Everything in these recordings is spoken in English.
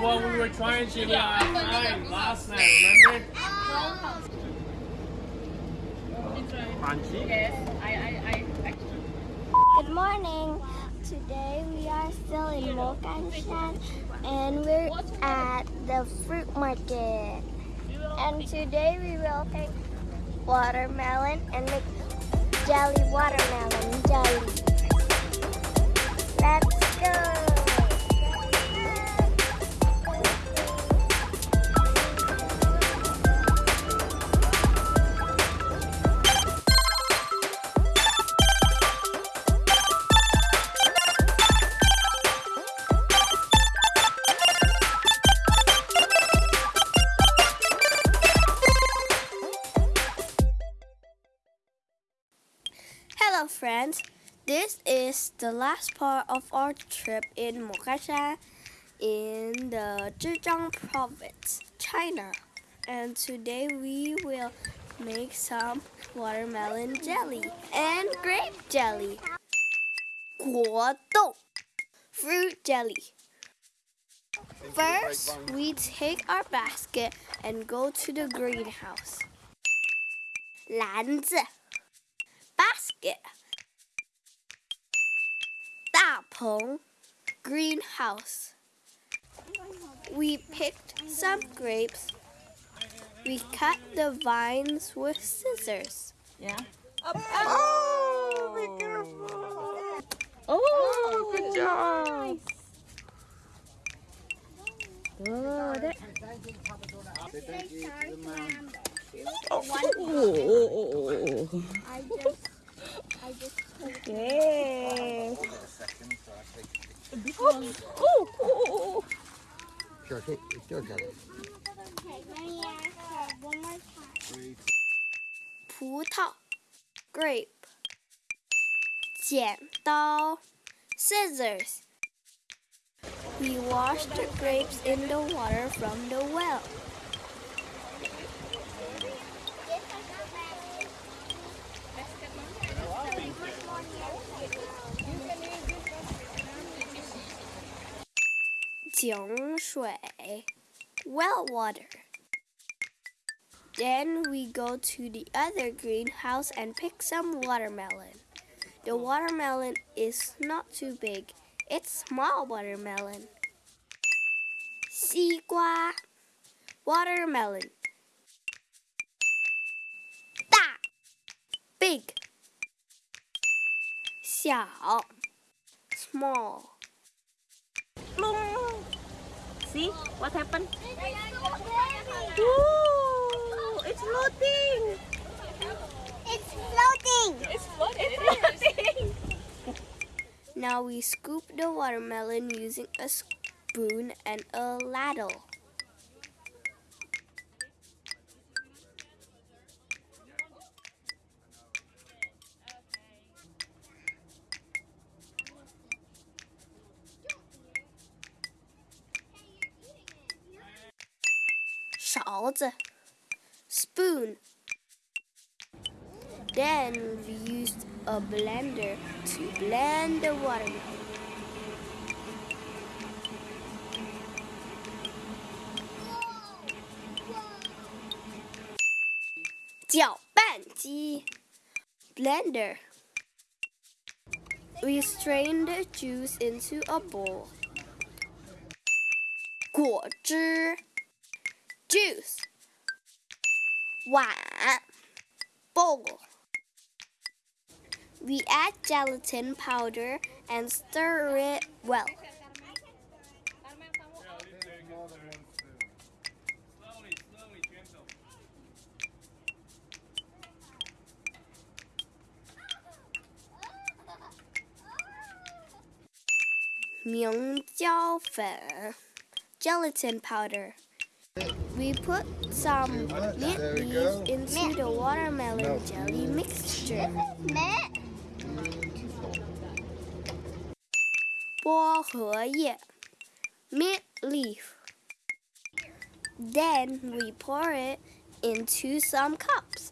what we were trying to uh, find last night, remember? Crunchy? Yes, I, I, I Good morning. Today we are still in Moganshan and we're at the fruit market. And today we will take watermelon and make jelly watermelon jelly. Let's go. friends. This is the last part of our trip in Moganshan in the Zhejiang province, China. And today we will make some watermelon jelly and grape jelly. Guo fruit jelly. First, we take our basket and go to the greenhouse. 篮子 basket 大棚 greenhouse we picked some grapes we cut the vines with scissors Yeah. Oh, be careful. Oh, oh good job. Oh, good. Oh, oh, Oh. I just, I just Yay. Oh, Oh, oh, Sure, take, sure, got it. Okay, let me ask her one more time. 葡萄 grape 剪刀 scissors we wash the grapes in the water from the well well water then we go to the other greenhouse and pick some watermelon. The watermelon is not too big. It's small watermelon. 西瓜 watermelon 大 big 小 small See what happened? Ooh, it's floating. It's floating It's floating. Now we scoop the watermelon using a spoon and a ladle. Shaozi, spoon. Then we used a blender to blend the watermelon. blender. We strain the juice into a bowl. 果汁 juice 碗 bowl We add gelatin powder and stir it well. Ming gelatin powder. We put some mint There we leaves go. into the watermelon No. jelly mixture. 薄荷叶 mint leaf. Then we pour it into some cups.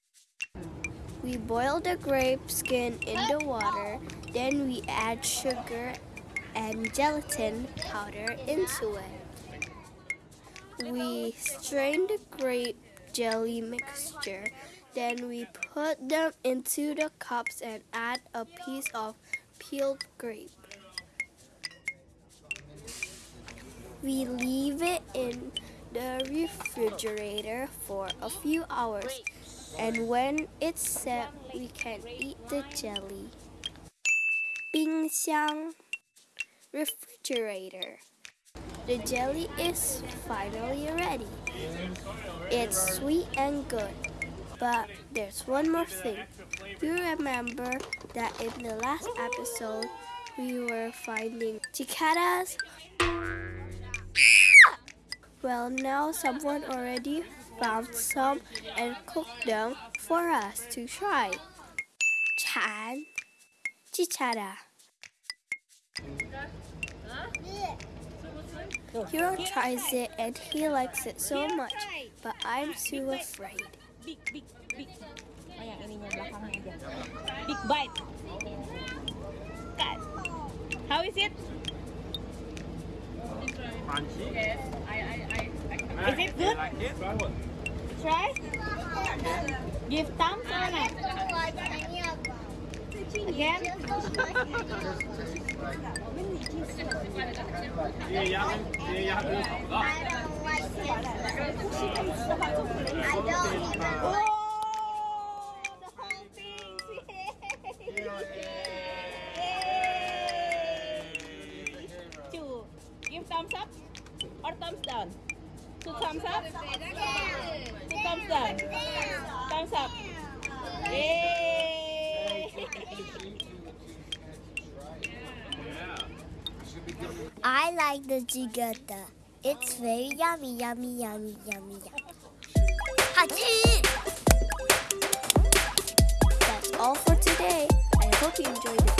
we boil the grape skin in the water then we add sugar and gelatin powder into it. We strain the grape jelly mixture then we put them into the cups and add a piece of peeled grape. We leave it in the refrigerator for a few hours. And when it's set we can eat the jelly. 冰箱 refrigerator. The jelly is finally ready. It's sweet and good. But there's one more thing. You remember that in the last episode we were finding cicadas well, now someone already found some and cooked them for us to try. Chan, chichara. Hero tries it and he likes it so much, but I'm too afraid. Big, bite. How is it? Crunchy. Is it good? Like it? Try. Give thumbs or not? I don't like any of. Again? Yeah, yeah, yeah, yeah, yeah. I don't like it. I don't I like the jigata. It's very yummy, yummy, yummy, yummy, yummy. Hachi! That's all for today. I hope you enjoyed